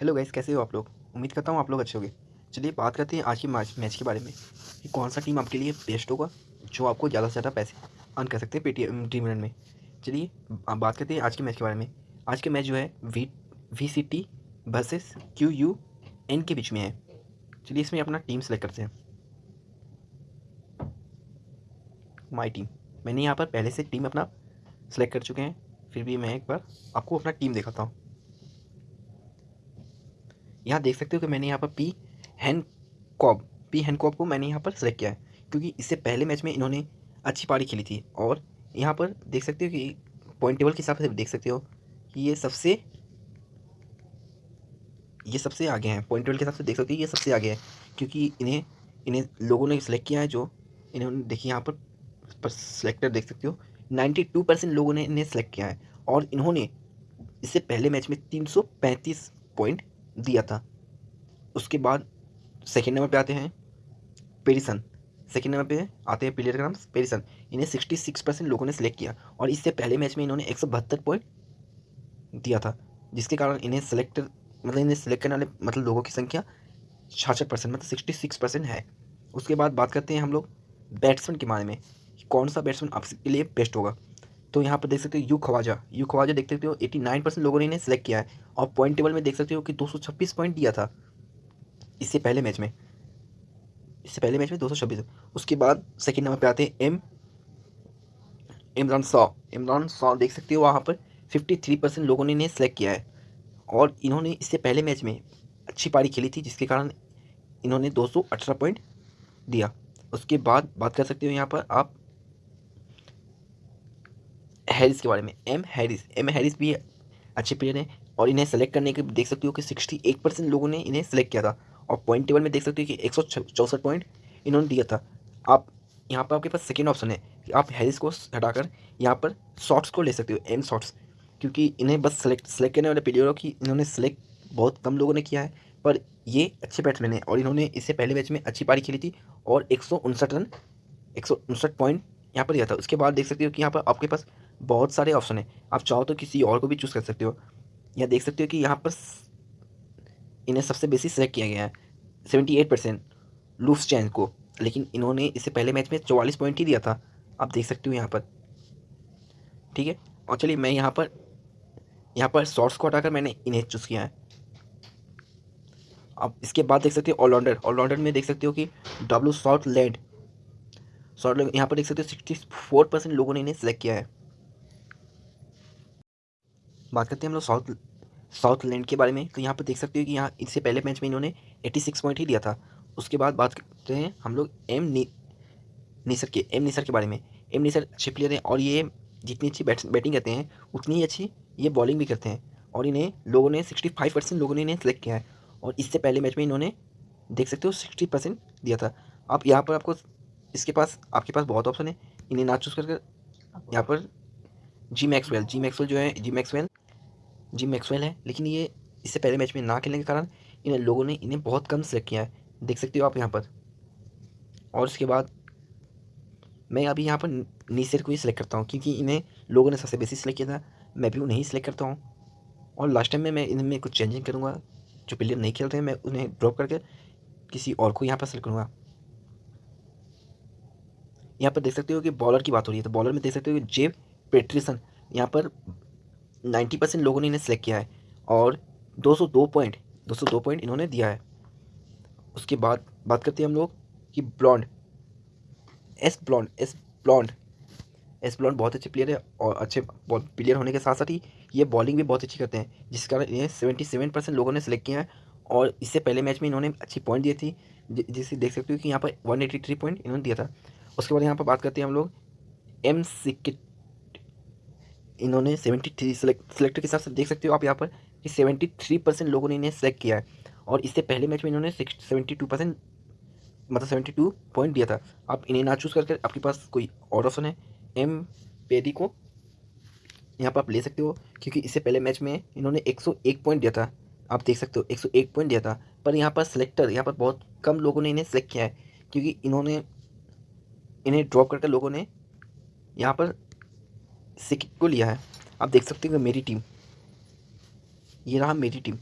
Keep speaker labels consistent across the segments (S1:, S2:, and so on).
S1: Hello guys कैसे हो आप लोग? उम्मीद करता हूँ आप लोग अच्छे होंगे। चलिए बात करते हैं आज के मैच मैच के बारे में। कि कौन सा टीम आपके लिए बेस्ट होगा, जो आपको ज़्यादा से ज़्यादा पैसे अर्न कर सकते हैं पेटीएम टीम रन में। चलिए बात करते हैं आज के मैच के बारे में। आज के मैच जो है V V C T versus Q U N के बीच में है। चलिए इसमें अपना टीम सेलेक्ट करते हैं। माई टीम मैंने यहाँ पर पहले से टीम अपना सेलेक्ट कर चुके हैं, फिर भी मैं एक बार आपको अपना टीम दिखाता हूँ। यहाँ देख सकते हो कि मैंने यहाँ पर पी हैन कॉब पी हैन कॉब को मैंने यहाँ पर सेलेक्ट किया है, क्योंकि इससे पहले मैच में इन्होंने अच्छी पारी खेली थी। और यहाँ पर देख सकते हो कि पॉइंट टेबल के हिसाब से देख सकते हो कि ये सबसे ये सबसे आगे हैं। पॉइंट टेबल के हिसाब से देख सकते हो ये सबसे आगे है, क्योंकि इन्हें इन्हें लोगों ने सेलेक्ट किया है जो इन्होंने, देखिए यहाँ पर सेलेक्टर देख सकते हो नाइन्टी टू परसेंट लोगों ने इन्हें सेलेक्ट किया है। और इन्होंने इससे पहले मैच में तीन सौ पैंतीस पॉइंट दिया था। उसके बाद सेकेंड नंबर पे आते हैं पेरिसन सेकेंड नंबर पे आते हैं प्लेयर का नाम पेरिसन इन्हें सिक्सटी सिक्स परसेंट लोगों ने सेलेक्ट किया और इससे पहले मैच में इन्होंने एक सौ बहत्तर पॉइंट दिया था, जिसके कारण इन्हें सेलेक्ट मतलब इन्हें सेलेक्ट करने वाले मतलब लोगों की संख्या छाछठ परसेंट मतलब सिक्सटी सिक्स परसेंट है। उसके बाद बात करते हैं हम लोग बैट्समैन के बारे में कौन सा बैट्समैन आपके लिए बेस्ट होगा। तो यहाँ पर देख सकते हो यू खवाजा। यू खवाजा देख सकते हो, एटी नाइन परसेंट लोगों ने इन्हें सेलेक्ट किया है। और पॉइंट टेबल में देख सकते हो कि दो सौ छब्बीस पॉइंट दिया था इससे पहले मैच में। इससे पहले मैच में दो सौ छब्बीस। उसके बाद सेकेंड नंबर पे आते हैं एम इमरान सौ इमरान सौ देख सकते हो वहाँ पर फिफ्टी थ्री परसेंट लोगों ने इन्हें सेलेक्ट किया है। और इन्होंने इससे पहले मैच में अच्छी पारी खेली थी, जिसके कारण इन्होंने दो सौ अठारह पॉइंट दिया। उसके बाद बात कर सकते हो यहाँ पर आप हैरिस के बारे में। एम हैरिस एम हैरिस भी अच्छे प्लेयर हैं और इन्हें सेलेक्ट करने के देख सकते हो कि सिक्सटी एट परसेंट लोगों ने इन्हें सेलेक्ट किया था और पॉइंट टेबल में देख सकते हो कि एक सौ चौंसठ पॉइंट इन्होंने दिया था। आप, यहाँ पर आपके पास सेकेंड ऑप्शन है कि आप हैरिस को हटाकर यहाँ पर शॉर्ट्स को ले सकते हो एम शॉर्ट्स क्योंकि इन्हें बस सेलेक्ट सेलेक्ट करने वाले प्लेयरों की इन्होंने सेलेक्ट बहुत कम लोगों ने किया है, पर ये अच्छे बैट्समैन हैं और इन्होंने इससे पहले मैच में अच्छी पारी खेली थी और एक सौ उनसठ रन, एक सौ उनसठ पॉइंट यहाँ पर दिया था। उसके बाद देख सकते हो कि यहाँ पर आपके पास बहुत सारे ऑप्शन हैं। आप चाहो तो किसी और को भी चूज़ कर सकते हो। यहाँ देख सकते हो कि यहाँ पर इन्हें सबसे बेसी सेलेक्ट किया गया है। सेवेंटी एट परसेंट लूफ्स चैन को। लेकिन इन्होंने इससे पहले मैच में चौवालीस पॉइंट ही दिया था। आप देख सकते हो यहाँ पर। ठीक है? और चलिए मैं यहाँ पर यहाँ पर शॉर्ट्स को हटाकर मैंने इन्हें चूज़ किया है। अब इसके बाद देख सकते हो ऑलराउंडर ऑलराउंडर में देख सकते हो कि डब्लू शॉर्ट लैंड शॉर्ट यहाँ पर देख सकते हो सिक्सटी फोर परसेंट लोगों ने इन्हें सेलेक्ट किया है। बात करते हैं हम लोग साउथ साउथ लैंड के बारे में। तो यहाँ पर देख सकते हो कि यहाँ इससे पहले मैच में इन्होंने एटी सिक्स पॉइंट ही दिया था। उसके बाद बात करते हैं हम लोग एम निसर के, एम निसर के बारे में। एम निसर अच्छे प्लेयर हैं और ये जितनी अच्छी बैट बैटिंग करते हैं, उतनी ही अच्छी ये बॉलिंग भी करते हैं। और इन्हें लोगों ने सिक्सटी फाइव परसेंट लोगों ने इन्हें सेलेक्ट किया है। और इससे पहले मैच में इन्होंने देख सकते हो सिक्सटी परसेंट दिया था। आप यहाँ पर आपको इसके पास, आपके पास बहुत ऑप्शन है। इन्हें ना चूज़ करके यहाँ पर जी मैक्सवेल जी मैक्सवेल जो है जी मैक्सवेल जी मैक्सवेल है, लेकिन ये इससे पहले मैच में ना खेलने के कारण इन लोगों ने इन्हें बहुत कम सेलेक्ट किया है। देख सकते हो आप यहाँ पर। और उसके बाद मैं अभी यहाँ पर नीसर को ही सिलेक्ट करता हूँ, क्योंकि इन्हें लोगों ने सबसे बेसी सिलेक्ट किया था। मैं भी उन्हें ही सिलेक्ट करता हूँ। और लास्ट टाइम में मैं इनमें कुछ चेंजिंग करूँगा, जो प्लेयर नहीं खेलते हैं, मैं उन्हें ड्रॉप करके किसी और को यहाँ पर सेलेक्ट करूँगा। यहाँ पर देख सकते हो कि बॉलर की बात हो रही है तो बॉलर में देख सकते हो कि जेब पेट्रिसन यहाँ पर नाइन्टी परसेंट लोगों ने इन्हें सेलेक्ट किया है और दो सौ दो पॉइंट दो सौ दो पॉइंट इन्होंने दिया है। उसके बाद बात करते हैं हम लोग कि blond S blond S blond S blond बहुत अच्छे प्लेयर है और अच्छे प्लेयर होने के साथ साथ ही ये बॉलिंग भी बहुत अच्छी करते हैं, जिस कारण इन्हें सेवेंटी सेवन परसेंट लोगों ने सेलेक्ट किया है और इससे पहले मैच में इन्होंने अच्छी पॉइंट दिए थी जिसे देख सकते हो कि यहाँ पर वन एटी थ्री पॉइंट इन्होंने दिया था। उसके बाद यहाँ पर बात करते हैं हम लोग एम सिक्ट इन्होंने सेवेंटी थ्री सेलेक्ट सेलेक्टर के हिसाब से देख सकते हो आप यहाँ पर कि सेवेंटी थ्री परसेंट लोगों ने इन्हें सेलेक्ट किया है। और इससे पहले मैच में इन्होंने सेवेंटी टू परसेंट मतलब सेवेंटी टू पॉइंट दिया था। आप इन्हें ना चूज़ करके आपके पास कोई और ऑप्शन है। एम पेडी को यहाँ पर आप ले सकते हो, क्योंकि इससे पहले मैच में इन्होंने एक सौ एक पॉइंट दिया था। आप देख सकते हो, एक सौ एक पॉइंट दिया था। पर यहाँ पर सेलेक्टर यहाँ पर बहुत कम लोगों ने इन्हें सेलेक्ट किया है, क्योंकि इन्होंने, इन्हें ड्रॉप करके लोगों ने यहाँ पर सिक को लिया है। आप देख सकते हो मेरी टीम, ये रहा मेरी टीम।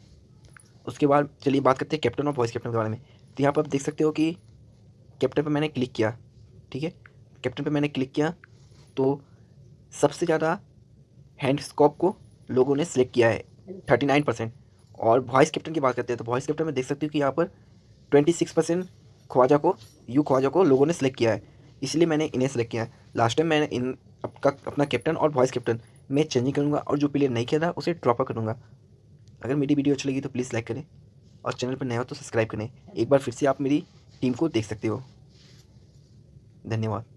S1: उसके बाद चलिए बात करते हैं कैप्टन और वॉइस कैप्टन के बारे में। तो यहाँ पर आप देख सकते हो कि कैप्टन पर मैंने क्लिक किया, ठीक है? कैप्टन पर मैंने क्लिक किया तो सबसे ज़्यादा हैंड स्कॉप को लोगों ने सिलेक्ट किया है, थर्टी नाइन परसेंट। और वॉइस कैप्टन की बात करते हैं तो वॉइस कैप्टन में देख सकते हो कि यहाँ पर ट्वेंटी सिक्स परसेंट ख्वाजा को, यू ख्वाजा को लोगों ने सेलेक्ट किया है। इसलिए मैंने इन्हें सेलेक्ट किया। है लास्ट टाइम मैंने इन आपका, अपना कैप्टन और वाइस कैप्टन मैं चेंजिंग करूँगा और जो प्लेयर नहीं खेला उसे ड्रॉप करूँगा। अगर मेरी वीडियो अच्छी लगी तो प्लीज़ लाइक करें और चैनल पर नया हो तो सब्सक्राइब करें। एक बार फिर से आप मेरी टीम को देख सकते हो। धन्यवाद।